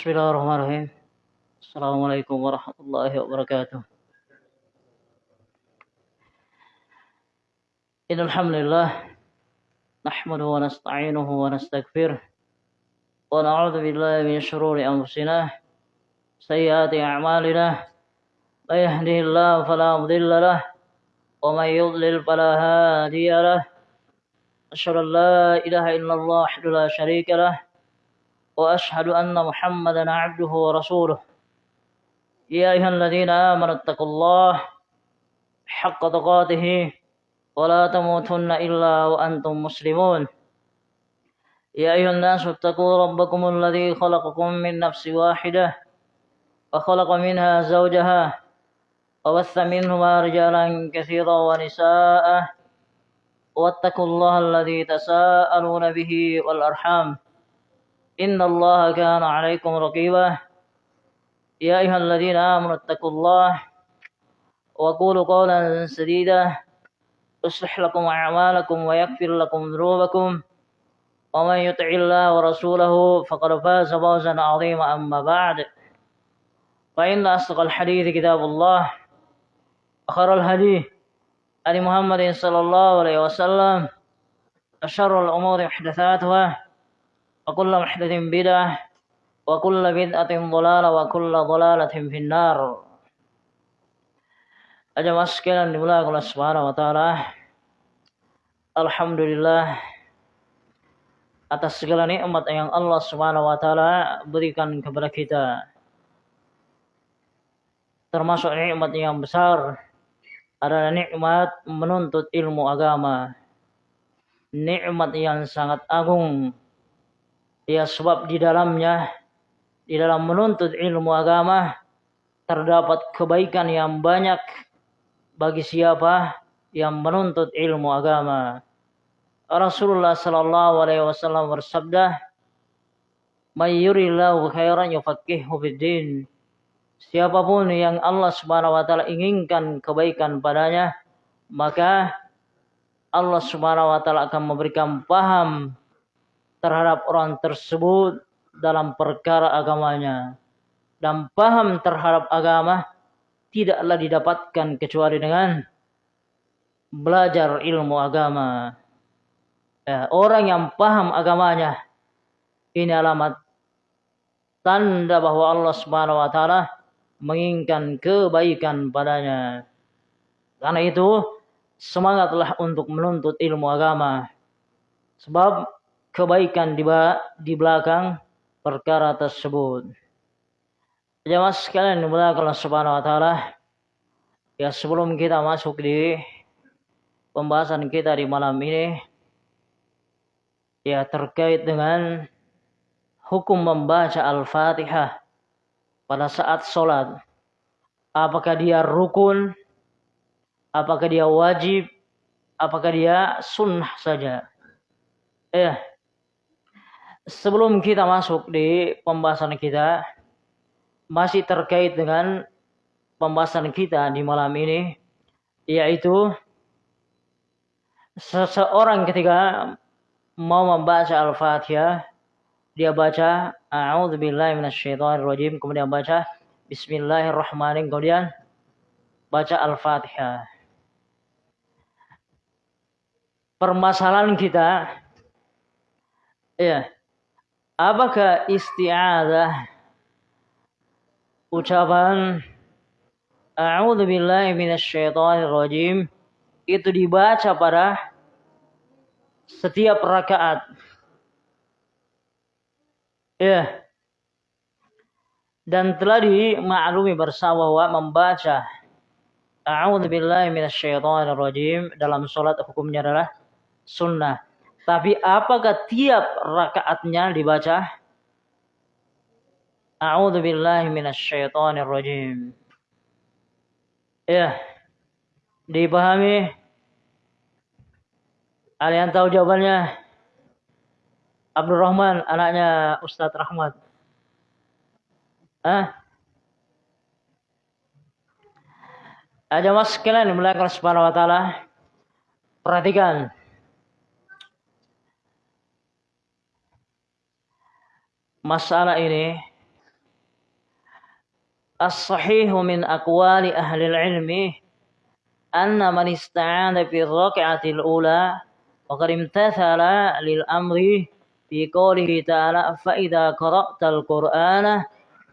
بسم الله الرحمن الرحيم السلام عليكم ورحمة الله وبركاته إن الحمد لله نحمده ونستعينه ونستغفره ونعوذ بالله من شرور أنفسنا سيئات أعمالنا من يهده الله فلا مضل له ومن يضلل فلا هادي له أشهد أن لا إله إلا الله وحده لا شريك له وأشهد أن محمدا عبده ورسوله. يا أيها الذين آمنوا اتقوا الله حق تقاته ولا تموتن إلا وأنتم مسلمون. يا أيها الناس اتقوا ربكم الذي خلقكم من نفس واحدة وخلق منها زوجها وبث منهما رجالا كثيرا ونساء واتقوا الله الذي تساءلون به والأرحام. إن الله كان عليكم رقيبا. يا أيها الذين آمنوا اتقوا الله وقولوا قولا سديدا. يصلح لكم أعمالكم ويغفر لكم ذنوبكم. ومن يطع الله ورسوله فقد فاز فوزا عظيما. أما بعد فإن أصدق الحديث كتاب الله. وخير الهدي عن محمد صلى الله عليه وسلم. أشر الأمور محدثاتها. وكل محدث بدعة وكل بدعة ضلالة وكل ضلالة في النار Aja sekalian dimulai oleh Subhanahu wa taala. Alhamdulillah atas segala nikmat yang Allah Subhanahu wa taala berikan kepada kita. Termasuk nikmat yang besar adalah nikmat menuntut ilmu agama. Nikmat yang sangat agung Ya sebab di dalamnya di dalam menuntut ilmu agama terdapat kebaikan yang banyak bagi siapa yang menuntut ilmu agama. Rasulullah sallallahu alaihi wasallam bersabda, "May yurillahu khairan yufaqihuhu fid Siapa pun yang Allah Subhanahu wa taala inginkan kebaikan padanya, maka Allah Subhanahu wa taala akan memberikan paham terhadap orang tersebut dalam perkara agamanya dan paham terhadap agama tidaklah didapatkan kecuali dengan belajar ilmu agama. Ya, orang yang paham agamanya ini alamat tanda bahwa Allah Subhanahu wa taala menginginkan kebaikan padanya. Karena itu semangatlah untuk menuntut ilmu agama. Sebab kebaikan di, di belakang perkara tersebut. Jemaah sekalian Allah Subhanahu wa taala. Ya sebelum kita masuk di pembahasan kita di malam ini ya terkait dengan hukum membaca Al-Fatihah pada saat sholat. Apakah dia rukun? Apakah dia wajib? Apakah dia sunnah saja? Eh, sebelum kita masuk di pembahasan kita masih terkait dengan pembahasan kita di malam ini yaitu seseorang ketika mau membaca Al-Fatihah dia baca a'udzubillahi minasyaitonirrajim kemudian baca bismillahirrahmanirrahim kemudian baca Al-Fatihah. Permasalahan kita ya Apakah isti'adah ucapan A'udzu billahi minasyaitonir rajim itu dibaca pada setiap rakaat. Ya. Dan telah dimaklumi bersama bahwa membaca A'udzu billahi minasyaitonir rajim dalam salat hukumnya adalah sunnah. Tapi apakah tiap rakaatnya dibaca? A'udzu billahi minasyaitonir rajim. Ya. Dipahami? Yang tahu jawabannya? Abdul Rahman, anaknya Ustadz Rahmat. Ah? Ada mas sekalian dimulakan subhanahu wa ta'ala. Perhatikan. Masalah ini الصحيح من أقوال أهل العلم أن من استعان في الركعة الأولى وقد امتثل للأمر في قوله تعالى فإذا قرأت القرآن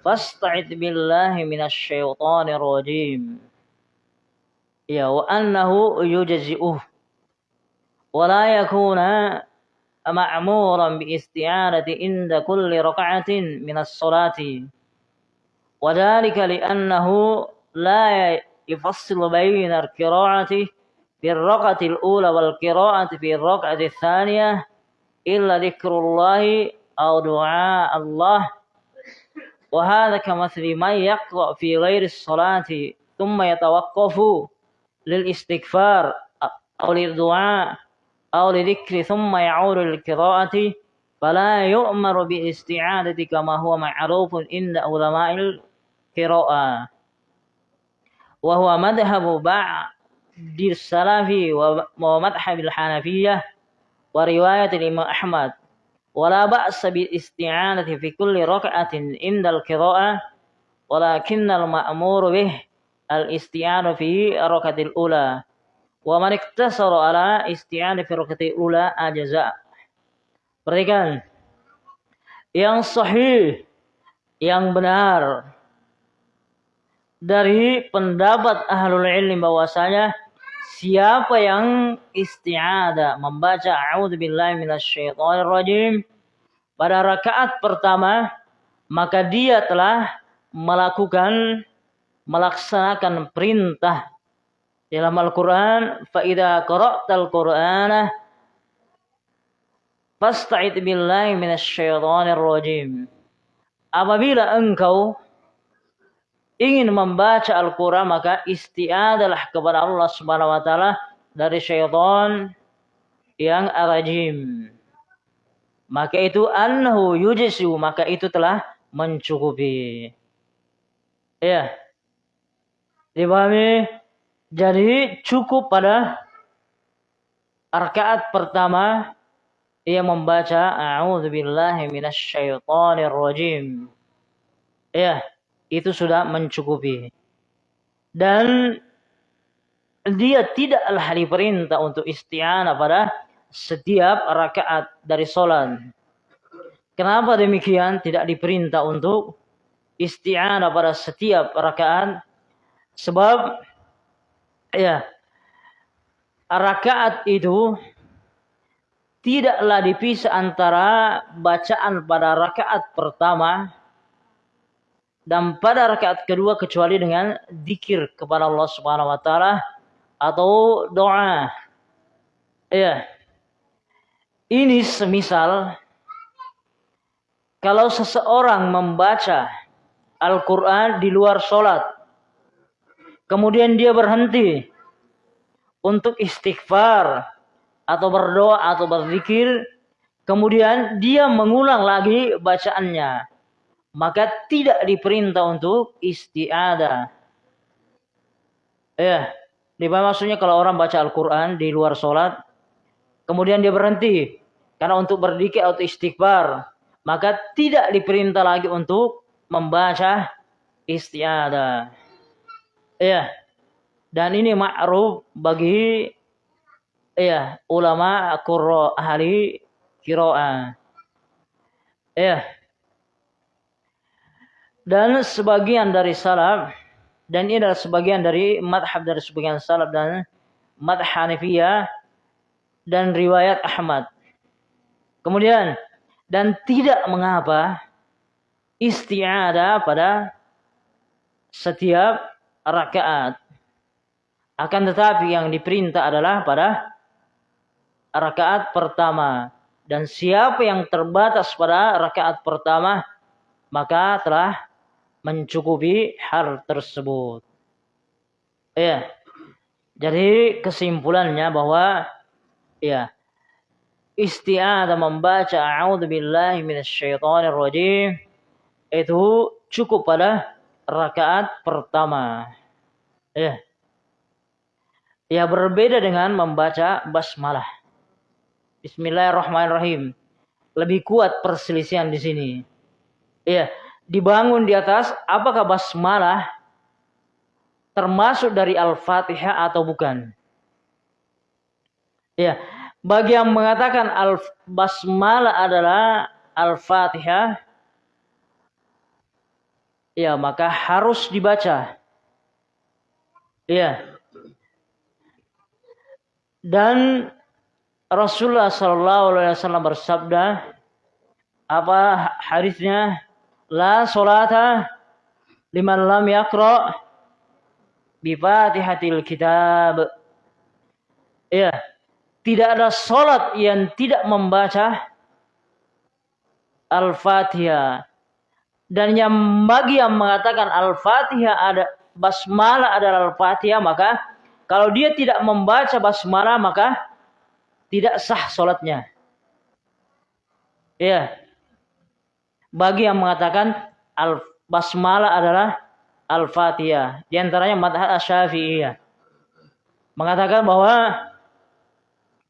فاستعذ بالله من الشيطان الرجيم يا وأنه يجزئه ولا يكون مأمورا باستعانة عند كل ركعة من الصلاة. وذلك لأنه لا يفصل بين القراءة في الركعة الأولى والقراءة في الركعة الثانية إلا ذكر الله أو دعاء الله. وهذا كمثل من يقرأ في غير الصلاة ثم يتوقف للاستغفار أو للدعاء. أو لذكر ثم يعود للقراءة فلا يؤمر بالاستعادة كما هو معروف عند علماء القراءة. وهو مذهب بعض السلف ومذهب الحنفية ورواية الإمام أحمد. ولا بأس بالاستعانة في كل ركعة عند القراءة ولكن المأمور به الاستعانة في الركعة الأولى. Wa man iktasara ala isti'ani fi rak'ati ula ajaza. Perhatikan. Yang sahih, yang benar dari pendapat ahlul ilmi bahwasanya siapa yang isti'ada membaca a'udzubillahi minasyaitonir rajim pada rakaat pertama maka dia telah melakukan melaksanakan perintah dalam Al-Qur'an fa idza qara'tal Qur'ana fasta'id billahi minasyaitonir rajim. Apabila engkau ingin membaca Al-Qur'an maka isti'adalah kepada Allah Subhanahu wa taala dari syaitan yang rajim. Maka itu annahu yujisu maka itu telah mencukupi. Ya. Dipahami jadi cukup pada rakaat pertama ia membaca a'udzubillahi minasyaitonir rajim ya itu sudah mencukupi dan dia tidaklah diperintah untuk isti'anah pada setiap rakaat dari sholat. Kenapa demikian? Tidak diperintah untuk isti'anah pada setiap rakaat. Sebab ya rakaat itu tidaklah dipisah antara bacaan pada rakaat pertama dan pada rakaat kedua kecuali dengan dikir kepada Allah Subhanahu wa taala atau doa. Ya. Ini semisal kalau seseorang membaca Al-Quran di luar sholat, kemudian dia berhenti untuk istighfar atau berdoa atau berzikir, kemudian dia mengulang lagi bacaannya, maka tidak diperintah untuk istiadah. Ya, di maksudnya kalau orang baca Al-Quran di luar sholat, kemudian dia berhenti karena untuk berdikir atau istighfar, maka tidak diperintah lagi untuk membaca istiadah. Ya. Dan ini ma'ruf bagi ya ulama qurra ahli qiraah. Ya. Dan sebagian dari salaf dan ini adalah sebagian dari madhab dari sebagian salaf dan madhab Hanifiyah dan riwayat Ahmad. Kemudian dan tidak mengapa isti'adah pada setiap rakaat. Akan tetapi yang diperintah adalah pada rakaat pertama. Dan siapa yang terbatas pada rakaat pertama, maka telah mencukupi hal tersebut. Ya. Jadi kesimpulannya bahwa ya isti'adah membaca a'udzubillahi minasyaitonir rajim itu cukup pada rakaat pertama. Ya. Ya berbeda dengan membaca basmalah. Bismillahirrahmanirrahim. Lebih kuat perselisihan di sini. Ya, dibangun di atas apakah basmalah termasuk dari Al-Fatihah atau bukan? Ya, bagi yang mengatakan al basmalah adalah Al-Fatihah ya maka harus dibaca. Ya. Dan Rasulullah Shallallahu Alaihi Wasallam bersabda apa hadisnya la solata liman lam yakra bi fatihatil kitab ya tidak ada solat yang tidak membaca al-fatihah dan yang bagi yang mengatakan al-fatihah ada basmalah adalah al-fatihah maka kalau dia tidak membaca basmalah maka tidak sah solatnya ya bagi yang mengatakan al basmalah adalah al-fatihah. Di antaranya madhab Syafi'iyah mengatakan bahwa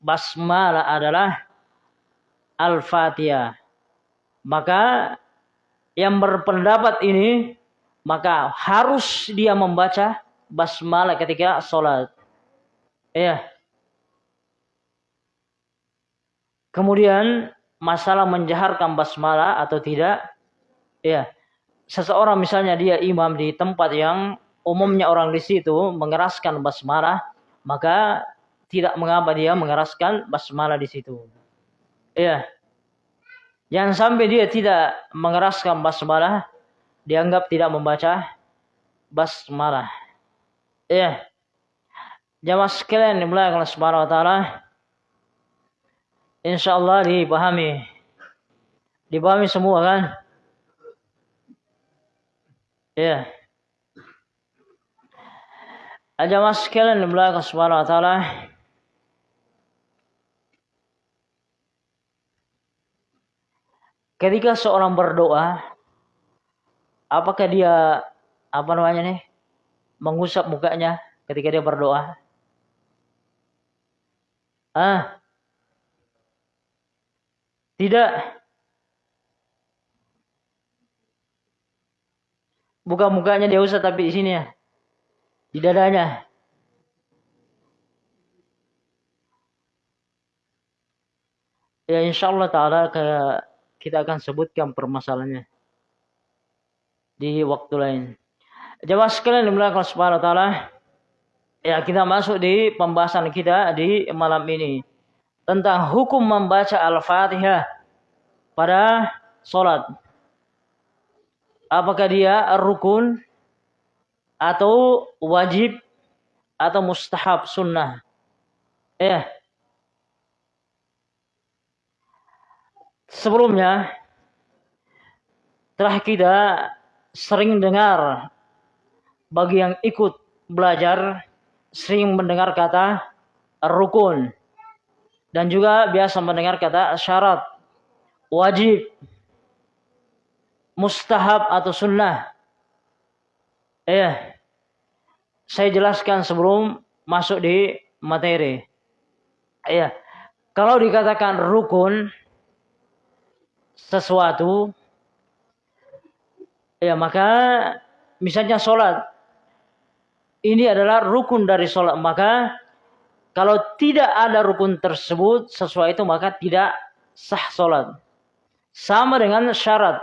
basmalah adalah al-fatihah. Maka yang berpendapat ini maka harus dia membaca basmalah ketika sholat. Ya. Kemudian masalah menjaharkan basmalah atau tidak ya seseorang misalnya dia imam di tempat yang umumnya orang di situ mengeraskan basmalah maka tidak mengapa dia mengeraskan basmalah di situ ya jangan sampai dia tidak mengeraskan basmalah dianggap tidak membaca basmalah ya jamaah sekalian dimulai oleh Subhanahu wa taala insya Allah dipahami. Dipahami semua kan? Ya. Aja mas sekalian di belakang subhanahu wa ta'ala. Ketika seorang berdoa, apakah dia apa namanya nih mengusap mukanya ketika dia berdoa? Ah, tidak. Bukan mukanya dia usah tapi di sini ya. Di dadanya. Ya insya Allah ta'ala kita akan sebutkan permasalahannya. Di waktu lain. Jawab sekalian dimulakan subhanahu wa ta'ala. Ya kita masuk di pembahasan kita di malam ini tentang hukum membaca Al-Fatihah pada sholat. Apakah dia rukun atau wajib atau mustahab sunnah? Eh, sebelumnya telah kita sering dengar bagi yang ikut belajar sering mendengar kata rukun dan juga biasa mendengar kata syarat, wajib, mustahab atau sunnah. Eh, saya jelaskan sebelum masuk di materi. Ya, kalau dikatakan rukun sesuatu, ya maka misalnya sholat, ini adalah rukun dari sholat, maka kalau tidak ada rukun tersebut sesuai itu maka tidak sah sholat. Sama dengan syarat.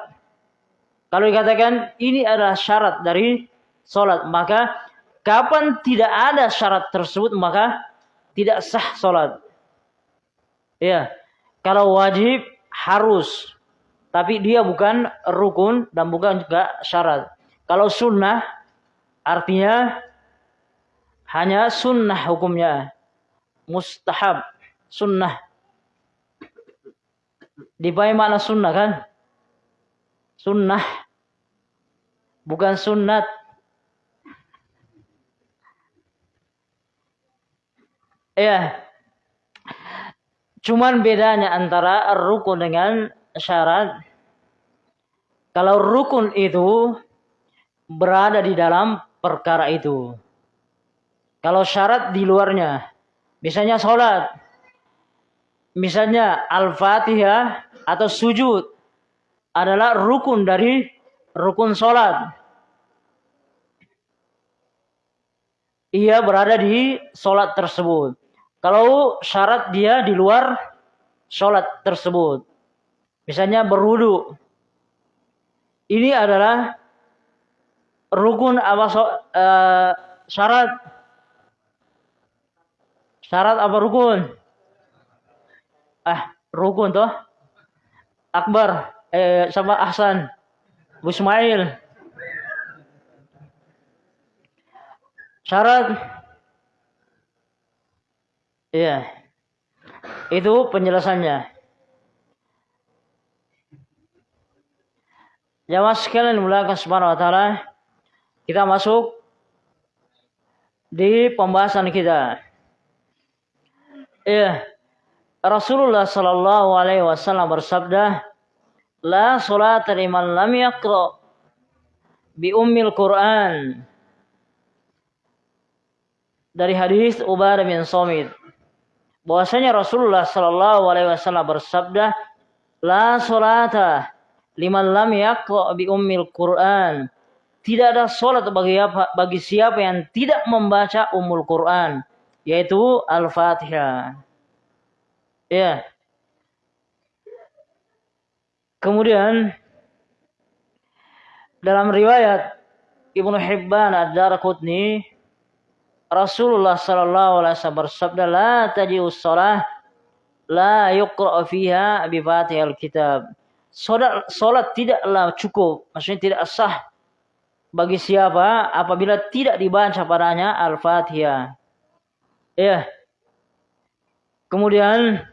Kalau dikatakan ini adalah syarat dari sholat, maka kapan tidak ada syarat tersebut maka tidak sah sholat. Ya, kalau wajib harus, tapi dia bukan rukun dan bukan juga syarat. Kalau sunnah artinya hanya sunnah hukumnya mustahab, sunnah. Dipahami makna sunnah kan? Sunnah. Bukan sunat. Ya. Cuman bedanya antara rukun dengan syarat. Kalau rukun itu berada di dalam perkara itu. Kalau syarat di luarnya. Misalnya sholat. Misalnya Al-Fatihah atau sujud adalah rukun dari rukun sholat. Ia berada di sholat tersebut. Kalau syarat dia di luar sholat tersebut. Misalnya berwudu. Ini adalah rukun apa uh, syarat syarat apa rukun? Ah, rukun toh? Akbar eh sama Ahsan. Bu Ismail. Syarat Iya. Itu penjelasannya. Jamaah sekalian dimulakan subhanahu wa ta'ala. Kita masuk di pembahasan kita. Iya. Rasulullah sallallahu alaihi wasallam bersabda, "La salata liman lam yaqra bi ummil Qur'an." Dari hadis Ubadah bin Somit bahwasanya Rasulullah sallallahu alaihi wasallam bersabda, "La salata liman lam yaqra bi ummil Qur'an." Tidak ada salat bagi apa, bagi siapa yang tidak membaca Ummul Quran, yaitu Al-Fatihah. Ya. Kemudian dalam riwayat Ibnu Hibban Ad-Darqutni Rasulullah sallallahu alaihi wasallam bersabda la taji'us shalah la yuqra fiha bi kitab. Salat, salat tidaklah cukup, maksudnya tidak sah bagi siapa apabila tidak dibaca padanya Al-Fatihah. Ya. Kemudian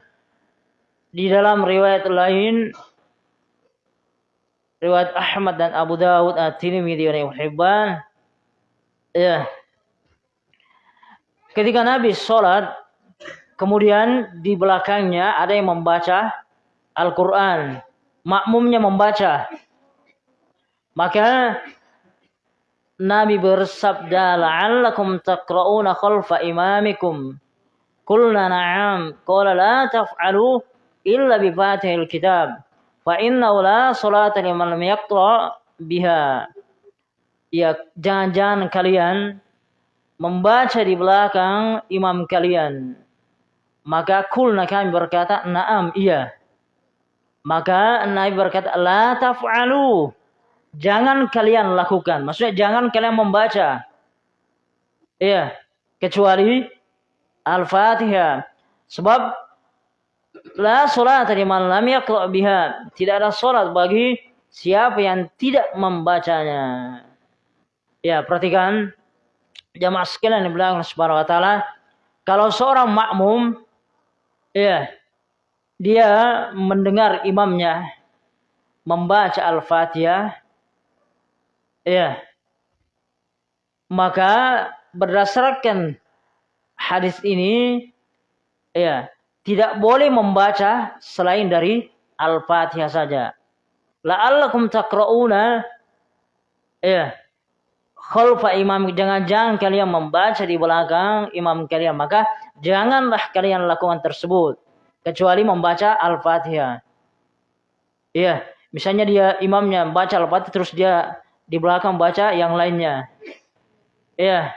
di dalam riwayat lain riwayat Ahmad dan Abu Dawud At-Tirmidzi dan Ibnu ya ketika Nabi sholat kemudian di belakangnya ada yang membaca Al-Quran makmumnya membaca. Maka Nabi bersabda la'allakum taqra'una khalfa imamikum. Qulna na'am. Qala la taf'alu illa bi fatihil kitab fa inna la salata liman lam biha. Ya jangan-jangan kalian membaca di belakang imam kalian. Maka kulna kami berkata na'am iya maka Nabi berkata la taf'alu. Jangan kalian lakukan. Maksudnya jangan kalian membaca. Iya. Kecuali Al-Fatihah. Sebab La sholat liman lam yaqra biha. Tidak ada sholat bagi siapa yang tidak membacanya. Ya, perhatikan. Jamaah sekalian yang bilang subhanahu wa taala, kalau seorang makmum ya dia mendengar imamnya membaca Al-Fatihah. Ya. Maka berdasarkan hadis ini ya tidak boleh membaca selain dari Al-Fatihah saja. La'allakum taqra'una. Ya. Khalfa imam jangan-jangan kalian membaca di belakang imam kalian. Maka janganlah kalian lakukan tersebut kecuali membaca Al-Fatihah. Iya, misalnya dia imamnya baca Al-Fatihah terus dia di belakang baca yang lainnya. Iya.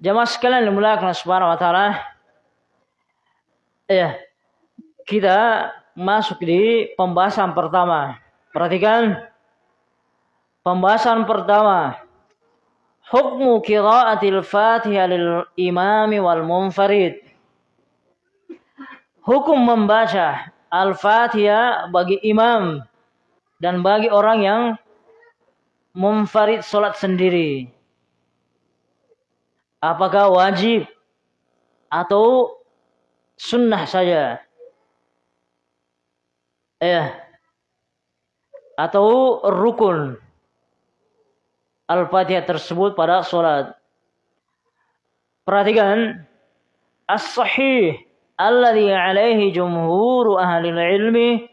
Jamaah sekalian dimulakan subhanahu wa taala, ya kita masuk di pembahasan pertama. Perhatikan pembahasan pertama. Hukmu qiraatil Fatihah lil imami wal munfarid. Hukum membaca Al-Fatihah bagi imam dan bagi orang yang munfarid salat sendiri. Apakah wajib atau sunnah saja. Ya. Atau rukun. Al-Fatihah tersebut pada sholat. Perhatikan. As-sahih. Alladhi alaihi jumhur ahli ilmi.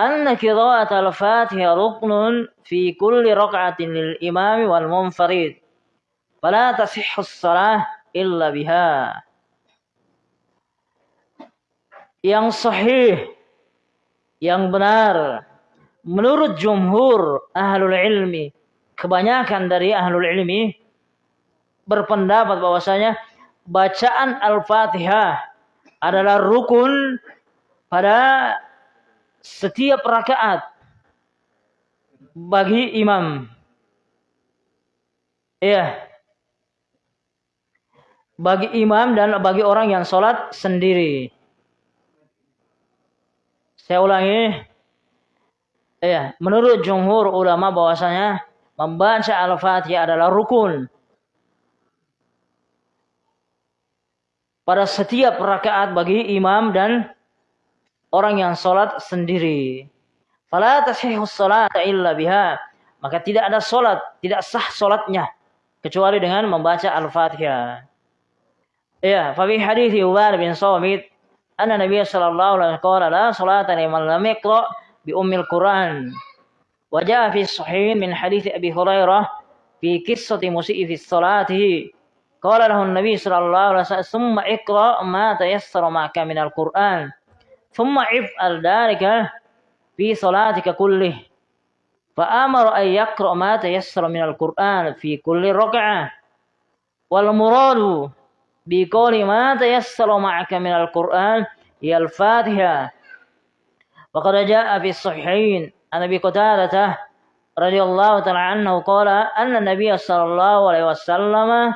Anna qira'at al-Fatihah ruknun fi kulli rak'atin lil imami wal munfarid. Fala tasihhu as-salah illa biha yang sahih, yang benar menurut jumhur ahlul ilmi, kebanyakan dari ahlul ilmi berpendapat bahwasanya bacaan Al-Fatihah adalah rukun pada setiap rakaat bagi imam. Iya. Bagi imam dan bagi orang yang sholat sendiri. Saya ulangi. Iya, menurut jumhur ulama bahwasanya membaca Al-Fatihah adalah rukun. Pada setiap rakaat bagi imam dan orang yang sholat sendiri. Fala tashihu salata illa biha. Maka tidak ada sholat, tidak sah sholatnya. Kecuali dengan membaca Al-Fatihah. Ya, fa fi hadis Ubad bin Samit anna Nabi sallallahu alaihi wasallam la salata liman lam bi ummil Quran. Wa jaa fi sahih min hadis Abi Hurairah fi qissati musii fi salatihi. Qala lahu Nabi sallallahu alaihi wasallam summa iqra ma tayassara ma'aka min al-Quran. Thumma if'al dhalika fi salatika kullih. فآمر أن يقرأ ما تيسر من القرآن في كل ركعة والمراد بقول ما تيسر معك من القرآن هي الفاتحة وقد جاء في الصحيحين عن أبي قتادة رضي الله تعالى عنه قال أن النبي صلى الله عليه وسلم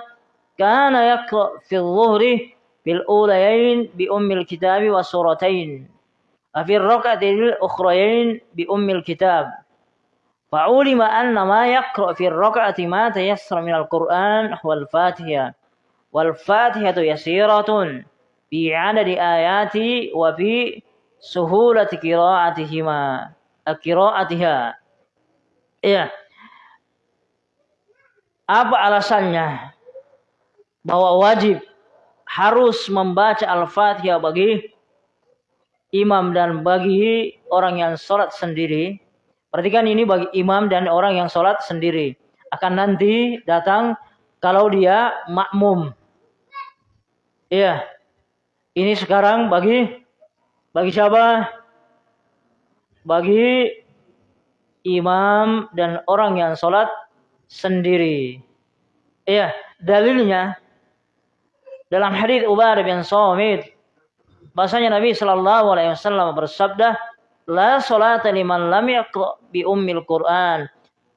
كان يقرأ في الظهر في الأوليين بأم الكتاب وسورتين وفي الركعة الأخرين بأم الكتاب. فعلم أن ما يقرأ في الركعة ما تيسر من القرآن هو الفاتحة والفاتحة يسيرة في عدد آيات وفي سهولة قراءتهما قراءتها. ya apa alasannya bahwa wajib harus membaca Al-Fatihah bagi imam dan bagi orang yang sholat sendiri. Perhatikan ini bagi imam dan orang yang sholat sendiri. Akan nanti datang kalau dia makmum. Iya. Ini sekarang bagi bagi siapa? Bagi imam dan orang yang sholat sendiri. Iya, dalilnya dalam hadis Ubadah bin Samit bahasanya Nabi Shallallahu alaihi wasallam bersabda, "La salata liman lam yaqra bi ummil Qur'an."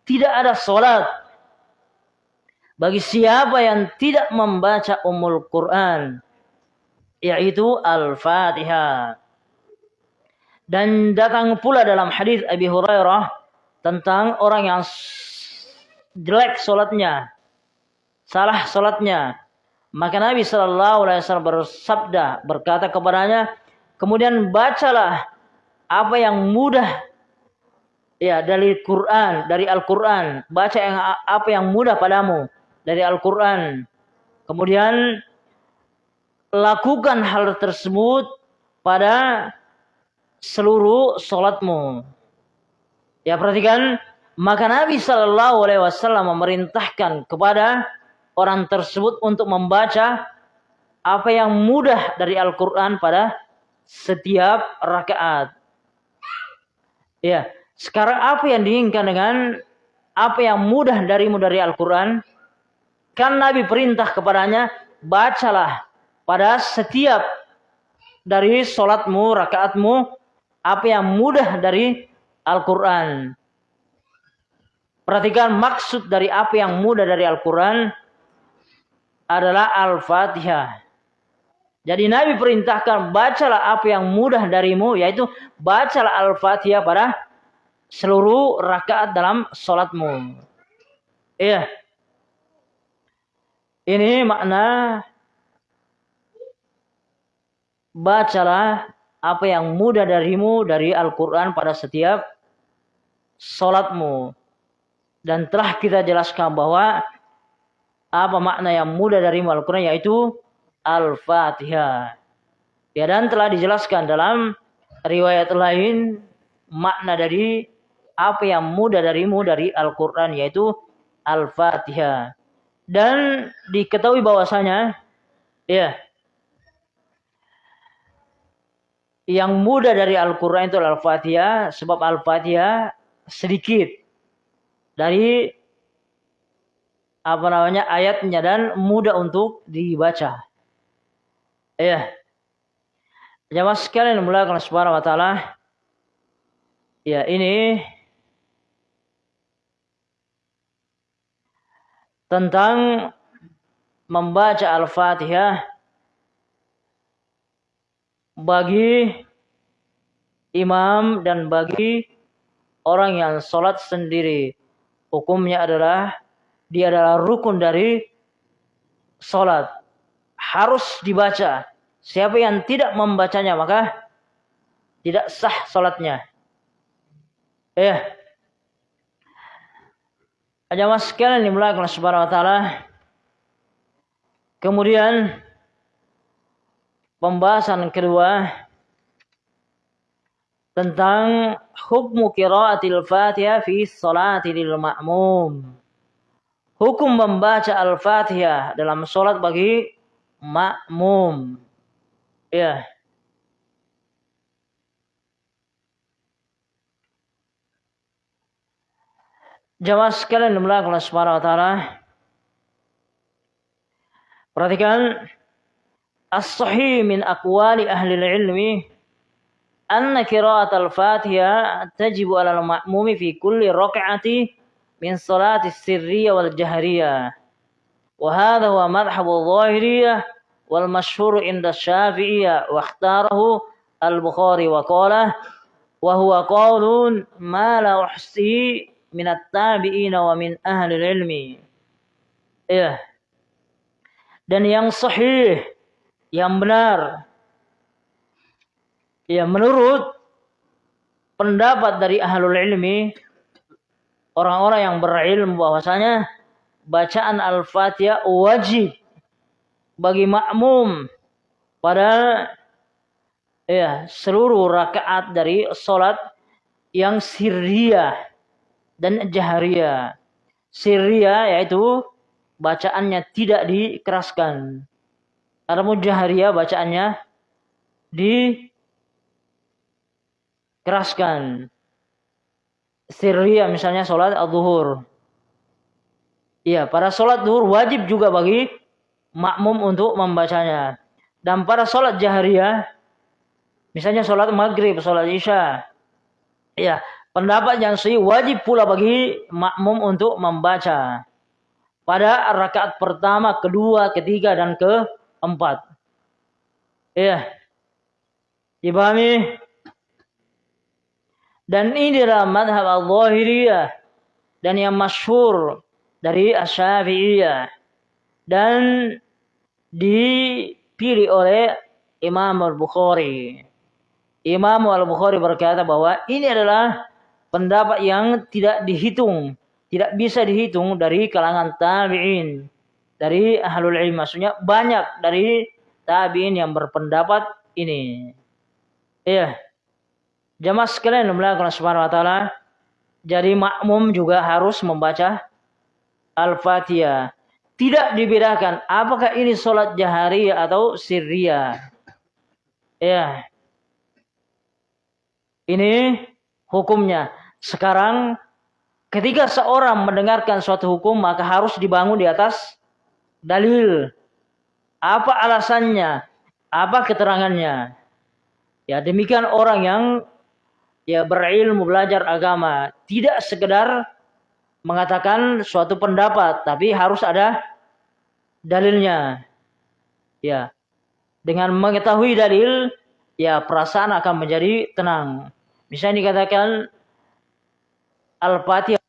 Tidak ada salat bagi siapa yang tidak membaca Ummul Quran yaitu Al-Fatihah. Dan datang pula dalam hadis Abi Hurairah tentang orang yang jelek solatnya, salah solatnya. Maka Nabi Shallallahu Alaihi Wasallam bersabda berkata kepadanya, kemudian bacalah apa yang mudah ya dari Quran, dari Al-Quran. Baca yang apa yang mudah padamu dari Al-Quran. Kemudian lakukan hal tersebut pada seluruh sholatmu. Ya perhatikan, maka Nabi Shallallahu Alaihi Wasallam memerintahkan kepada orang tersebut untuk membaca apa yang mudah dari Al-Quran pada setiap rakaat. Ya, sekarang apa yang diinginkan dengan apa yang mudah darimu dari Al-Quran? Kan Nabi perintah kepadanya, bacalah pada setiap dari sholatmu, rakaatmu, apa yang mudah dari Al-Quran. Perhatikan maksud dari apa yang mudah dari Al-Quran adalah Al-Fatihah. Jadi Nabi perintahkan bacalah apa yang mudah darimu yaitu bacalah Al-Fatihah pada seluruh rakaat dalam sholatmu. Iya. Ini makna bacalah apa yang mudah darimu dari Al-Quran pada setiap sholatmu. Dan telah kita jelaskan bahwa apa makna yang mudah darimu Al-Quran yaitu Al-Fatihah. Ya dan telah dijelaskan dalam riwayat lain makna dari apa yang mudah darimu dari Al-Quran yaitu Al-Fatihah. Dan diketahui bahwasanya ya yang mudah dari Al-Quran itu Al-Fatihah sebab Al-Fatihah sedikit dari apa namanya ayatnya dan mudah untuk dibaca. Ya. Jamaah sekalian mulai kalau subhanahu wa taala. Ya, ini tentang membaca Al-Fatihah bagi imam dan bagi orang yang sholat sendiri. Hukumnya adalah dia adalah rukun dari sholat. Harus dibaca. Siapa yang tidak membacanya maka tidak sah sholatnya. Ya. Jamaah sekalian dimulai oleh Subhanahu wa taala. Kemudian pembahasan kedua tentang hukum qiraatil Fatihah fi sholati lil ma'mum. Hukum membaca Al-Fatihah dalam sholat bagi makmum. Ya. Jamaah sekalian dimulakan oleh Subhanahu wa taala. Perhatikan as-sahih min aqwali ahli ilmi anna qira'at al-Fatihah tajibu 'ala al-ma'mumi fi kulli rak'ati min salati sirriyah wal jahriyah. Wa hadha huwa madhhabu adh-dhahiriyah wal mashhur inda Syafi'iyah wa ikhtarahu al-Bukhari wa qala wa huwa qawlun ma la uhsi minat tabi'ina wa min ahli ilmi. Ya. Dan yang sahih, yang benar, ya menurut pendapat dari ahlul ilmi, orang-orang yang berilmu bahwasanya bacaan Al-Fatihah wajib bagi makmum pada ya seluruh rakaat dari salat yang sirriyah dan jaharia. Siria yaitu bacaannya tidak dikeraskan. Adapun jaharia bacaannya dikeraskan. Siria misalnya sholat al-zuhur. Iya, pada sholat zuhur wajib juga bagi makmum untuk membacanya. Dan pada sholat jaharia, misalnya sholat maghrib, sholat isya, ya Pendapat yang sahih wajib pula bagi makmum untuk membaca pada rakaat pertama, kedua, ketiga dan keempat. Iya. Dipahami? Dan ini adalah madhab al-zahiriyah dan yang masyhur dari asy-syafi'iyah dan dipilih oleh Imam Al-Bukhari. Imam Al-Bukhari berkata bahwa ini adalah pendapat yang tidak dihitung, tidak bisa dihitung dari kalangan tabi'in, dari ahlul ilmi. Maksudnya banyak dari tabi'in yang berpendapat ini. Iya. Jamaah sekalian melakukan subhanahu wa ta'ala. Jadi makmum juga harus membaca Al-Fatihah. Tidak dibedakan apakah ini sholat jahari atau sirriyah. Ya. Ini hukumnya. Sekarang ketika seorang mendengarkan suatu hukum maka harus dibangun di atas dalil. Apa alasannya? Apa keterangannya? Ya demikian orang yang ya berilmu belajar agama tidak sekedar mengatakan suatu pendapat tapi harus ada dalilnya. Ya. Dengan mengetahui dalil ya perasaan akan menjadi tenang. Misalnya dikatakan Al-Fatihah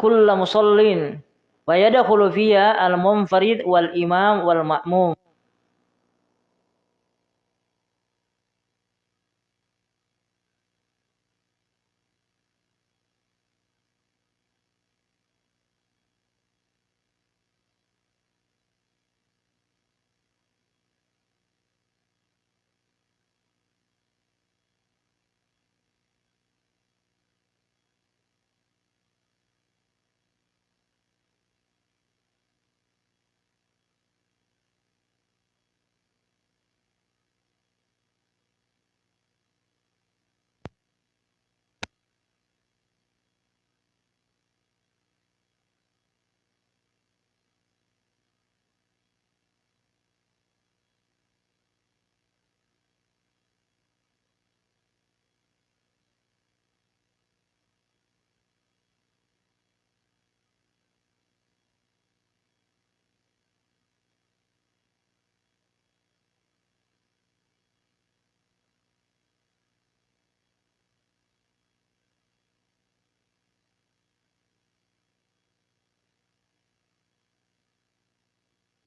kulla musallin wa yadkhulu fiha al-munfarid wal imam wal ma'mum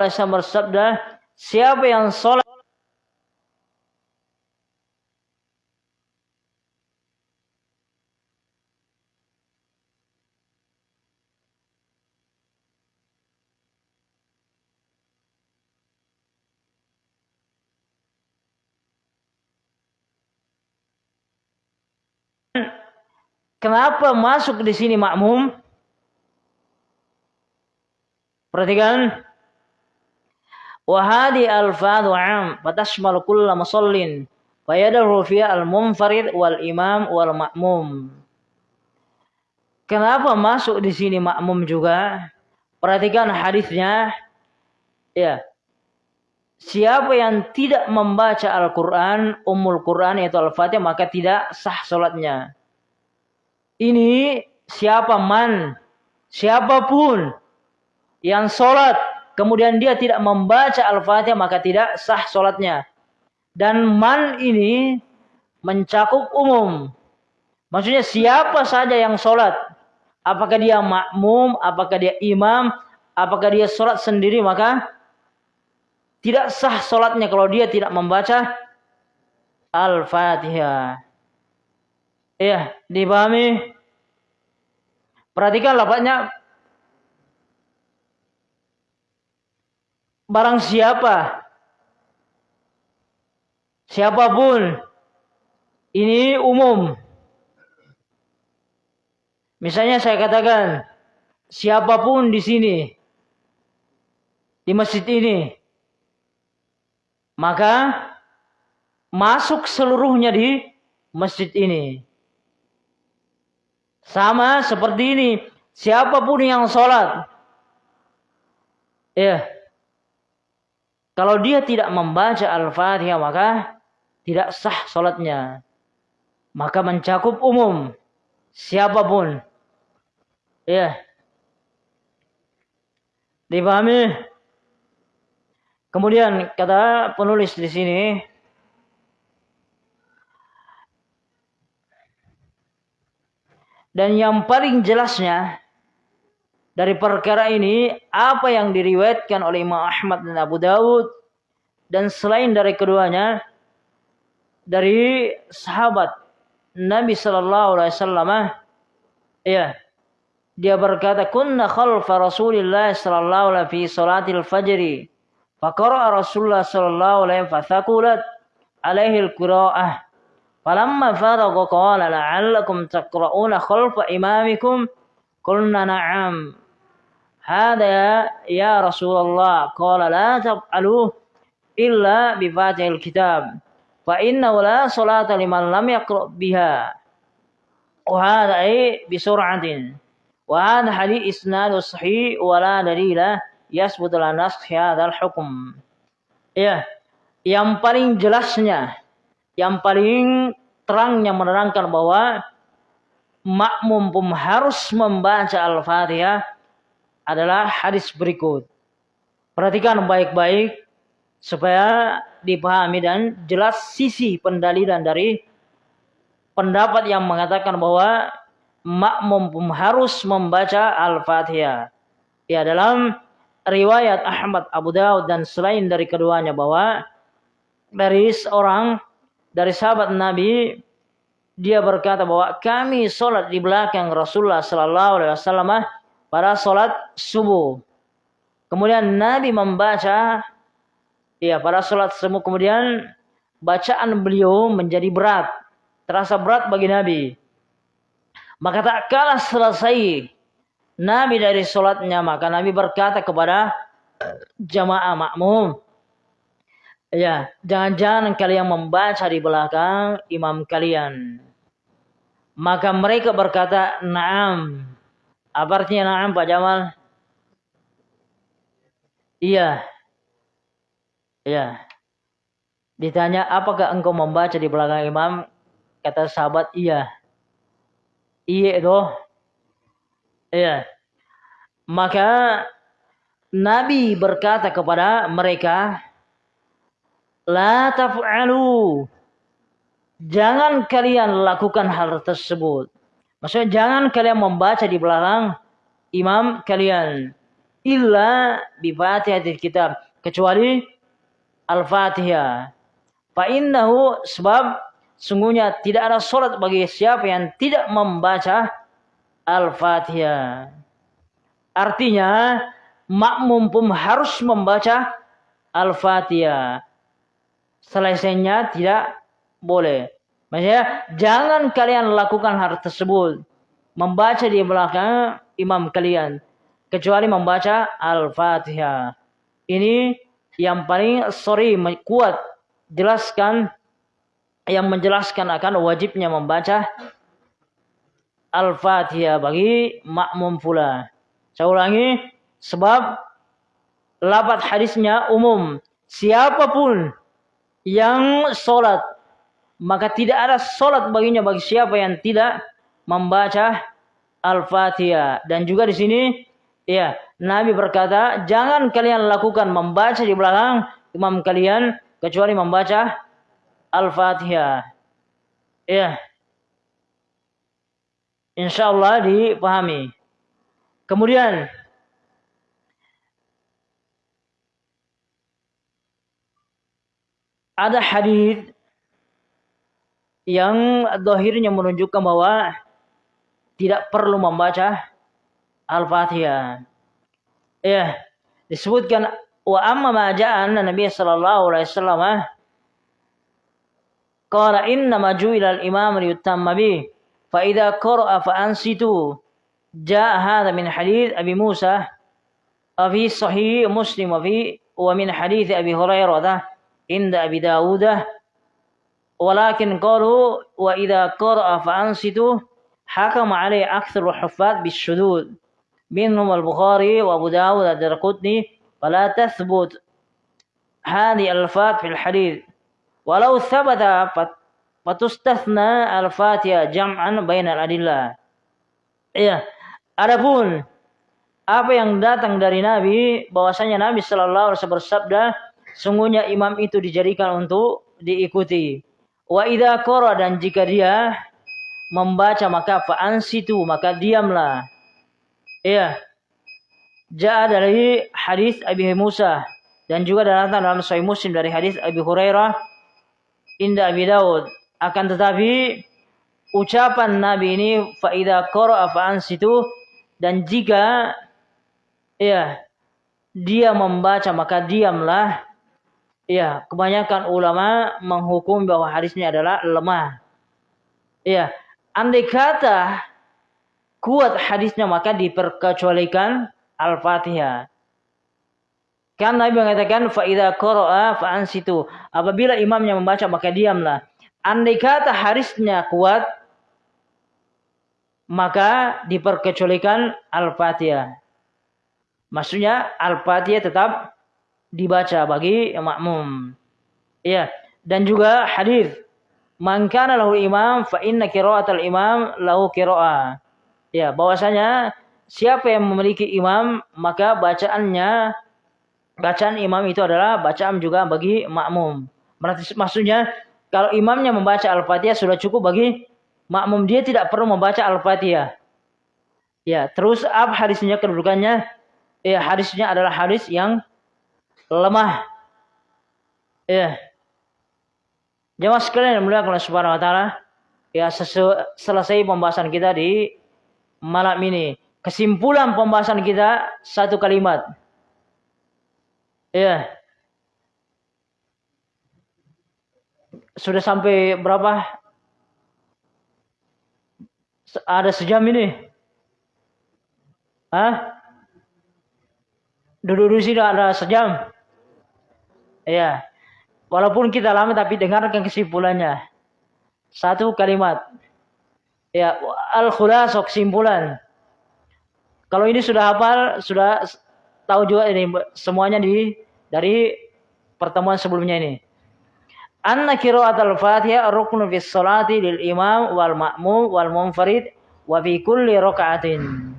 Rasul bersabda, siapa yang sholat Kenapa masuk di sini makmum? Perhatikan. Wahadi al-fadhu am fatashmal kulla musallin fayadahu fiha al-munfarid wal imam wal ma'mum. Kenapa masuk di sini makmum juga? Perhatikan hadisnya. Ya. Siapa yang tidak membaca Al-Quran, umul Quran yaitu Al-Fatihah, maka tidak sah sholatnya. Ini siapa man, siapa pun yang sholat kemudian dia tidak membaca Al-Fatihah maka tidak sah sholatnya. Dan man ini mencakup umum. Maksudnya siapa saja yang sholat. Apakah dia makmum, apakah dia imam, apakah dia sholat sendiri maka tidak sah sholatnya kalau dia tidak membaca Al-Fatihah. Iya, dipahami? Perhatikan lapaknya barang siapa? Siapa pun. Ini umum. Misalnya saya katakan siapa pun di sini di masjid ini maka masuk seluruhnya di masjid ini. Sama seperti ini. Siapa pun yang sholat ya kalau dia tidak membaca Al-Fatihah maka tidak sah sholatnya. Maka mencakup umum. Siapa pun. Ya. Dipahami? Kemudian kata penulis di sini. Dan yang paling jelasnya dari perkara ini apa yang diriwayatkan oleh Imam Ahmad dan Abu Dawud dan selain dari keduanya dari sahabat Nabi Sallallahu Alaihi Wasallam ya dia berkata kunna khalfa Rasulillah sallallahu alaihi fi salatil fajri faqara Rasulullah sallallahu alaihi fathaqulat alaihi al-qira'ah falamma faragha qala la'allakum taqra'una khalfa imamikum? Qulna na'am Hada ya Rasulullah. Qala la tab'aluh illa bivatil kitab. Fa inna la salata liman lam yaqra' biha. Wa hada eh, ay bisur'atin. Wa hada hadith isnadu sahih wa la dalila yasbutu la nasakh hadzal hukm. Ya, yang paling jelasnya, yang paling terangnya menerangkan bahwa makmum pun harus membaca Al-Fatihah adalah hadis berikut. Perhatikan baik-baik supaya dipahami dan jelas sisi pendalilan dari pendapat yang mengatakan bahwa makmum harus membaca Al-Fatihah. Ya dalam riwayat Ahmad Abu Daud dan selain dari keduanya bahwa dari seorang dari sahabat Nabi dia berkata bahwa kami sholat di belakang Rasulullah Sallallahu Alaihi Wasallam pada sholat subuh. Kemudian Nabi membaca, ya pada sholat subuh kemudian bacaan beliau menjadi berat, terasa berat bagi Nabi. Maka tak kalah selesai Nabi dari sholatnya, maka Nabi berkata kepada jamaah makmum, Ya, jangan-jangan kalian membaca di belakang imam kalian. Maka mereka berkata, "Na'am." Apa artinya na'am, Pak Jamal? Iya. Iya. Ditanya, apakah engkau membaca di belakang imam? Kata sahabat, iya. Iya itu. Iya. Maka Nabi berkata kepada mereka, La taf'alu. Jangan kalian lakukan hal tersebut. Maksudnya jangan kalian membaca di belakang imam kalian. Illa bi fatihatil kitab. Kecuali Al-Fatihah. Fa'innahu sebab sungguhnya tidak ada sholat bagi siapa yang tidak membaca Al-Fatihah. Artinya makmum pun harus membaca Al-Fatihah selesainya tidak boleh. Maksudnya jangan kalian lakukan hal tersebut. Membaca di belakang imam kalian. Kecuali membaca Al-Fatihah. Ini yang paling sorry kuat jelaskan yang menjelaskan akan wajibnya membaca Al-Fatihah bagi makmum pula. Saya ulangi, sebab lapat hadisnya umum. Siapa pun yang sholat maka tidak ada sholat baginya bagi siapa yang tidak membaca Al-Fatihah. Dan juga di sini ya Nabi berkata jangan kalian lakukan membaca di belakang imam kalian kecuali membaca Al-Fatihah. Ya. Insya Allah dipahami. Kemudian ada hadis yang dohirnya menunjukkan bahwa tidak perlu membaca Al-Fatihah. Ya, disebutkan wa amma ma ja'an Nabi sallallahu alaihi wasallam ah, qala inna ma ju'ila al-imam liyutamma bi fa idza qara fa ansitu jaa hadha min hadith Abi Musa abi sahih Muslim wa fi wa min hadith Abi Hurairah inda Abi Dawudah Walakin qalu wa idza qara'a hakam hakama alaihi aktsaru huffaz bisyudud. Minhum al-Bukhari wa Abu Dawud ad-Darqutni fala tathbut hadhi al-fat fil hadith. Walau thabata fatustathna al-Fatiha jam'an bainal adillah. Iya, adapun apa yang datang dari Nabi bahwasanya Nabi sallallahu alaihi wasallam bersabda sungguhnya imam itu dijadikan untuk diikuti. Wa idza qara dan jika dia membaca maka fa'an situ maka diamlah. Iya. Ja'a dari hadis Abi Musa dan juga dalam dalam Sahih Muslim dari hadis Abi Hurairah inda Abi Daud. Akan tetapi ucapan Nabi ini fa idza qara'a fa'an situ dan jika ya dia membaca maka diamlah Ya, kebanyakan ulama menghukum bahwa hadisnya adalah lemah. Ya, andai kata kuat hadisnya maka diperkecualikan Al-Fatihah. Kan Nabi mengatakan fa idza qara'a fa ansitu. Apabila imamnya membaca maka diamlah. Andai kata hadisnya kuat maka diperkecualikan Al-Fatihah. Maksudnya Al-Fatihah tetap dibaca bagi makmum. Ya, dan juga hadis Man kana lahu imam fa inna qira'atal imam lahu qira'ah. Ya, bahwasanya siapa yang memiliki imam maka bacaannya bacaan imam itu adalah bacaan juga bagi makmum. Berarti maksudnya kalau imamnya membaca Al-Fatihah sudah cukup bagi makmum dia tidak perlu membaca Al-Fatihah. Ya, terus apa hadisnya kedudukannya? Ya, hadisnya adalah hadis yang lemah. Ya. Jemaah sekalian yang mulia Subhanahu wa taala, ya selesai pembahasan kita di malam ini. Kesimpulan pembahasan kita satu kalimat. Ya. Sudah sampai berapa? Ada sejam ini. Hah? Duduk di sini ada sejam. Iya. Walaupun kita lama tapi dengarkan kesimpulannya. Satu kalimat. Ya, al-khulas kesimpulan. Kalau ini sudah hafal, sudah tahu juga ini semuanya di dari pertemuan sebelumnya ini. Anna qira'at al-Fatihah ruknun fi sholati lil imam wal ma'mum wal munfarid wa fi kulli raka'atin.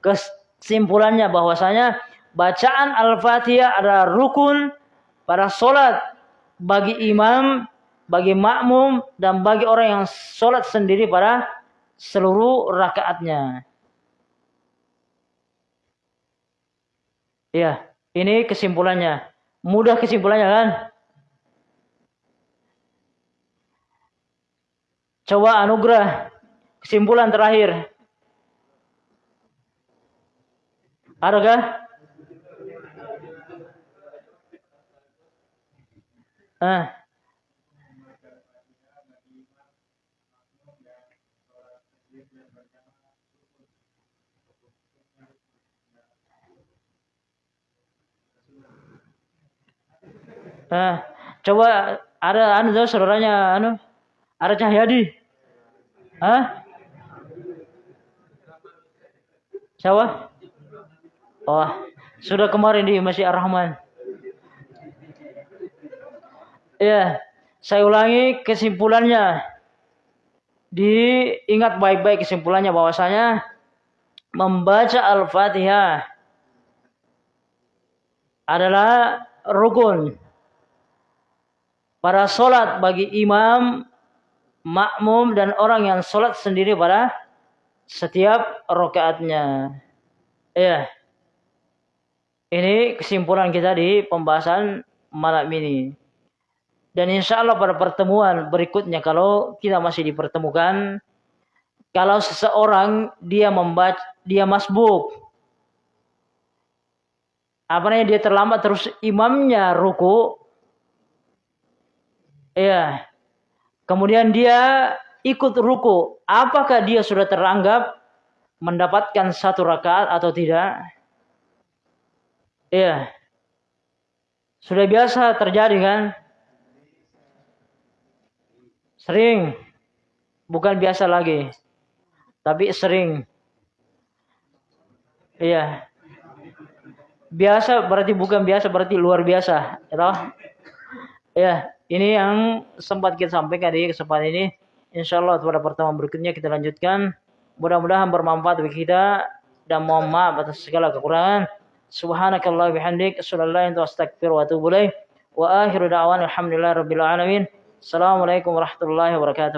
Kesimpulannya bahwasanya bacaan Al-Fatihah adalah rukun pada solat bagi imam, bagi makmum, dan bagi orang yang solat sendiri pada seluruh rakaatnya. Ya, ini kesimpulannya. Mudah kesimpulannya kan? Coba anugerah. Kesimpulan terakhir. Adakah? Ah. Ah, coba ada anu tuh saudaranya anu ada Cahyadi. Hah? Siapa? Oh, sudah kemarin di Masjid Ar-Rahman. Ya, saya ulangi kesimpulannya. Diingat baik-baik kesimpulannya bahwasanya membaca Al-Fatihah adalah rukun pada solat bagi imam, makmum dan orang yang solat sendiri pada setiap rokaatnya. Ya. Ini kesimpulan kita di pembahasan malam ini. Dan insya Allah pada pertemuan berikutnya kalau kita masih dipertemukan, kalau seseorang dia membaca, dia masbuk, apa namanya dia terlambat terus imamnya ruku, ya, kemudian dia ikut ruku, apakah dia sudah teranggap mendapatkan satu rakaat atau tidak? Iya. Sudah biasa terjadi kan? Sering. Bukan biasa lagi. Tapi sering. Iya. Biasa berarti bukan biasa berarti luar biasa, ya Ya, ini yang sempat kita sampaikan di kesempatan ini. Insya Allah pada pertemuan berikutnya kita lanjutkan. Mudah-mudahan bermanfaat bagi kita dan mohon maaf atas segala kekurangan. Subhanakallah bihamdik illa anta astaghfiruka wa akhiru da'wana alhamdulillahi rabbil alamin. Assalamualaikum warahmatullahi wabarakatuh.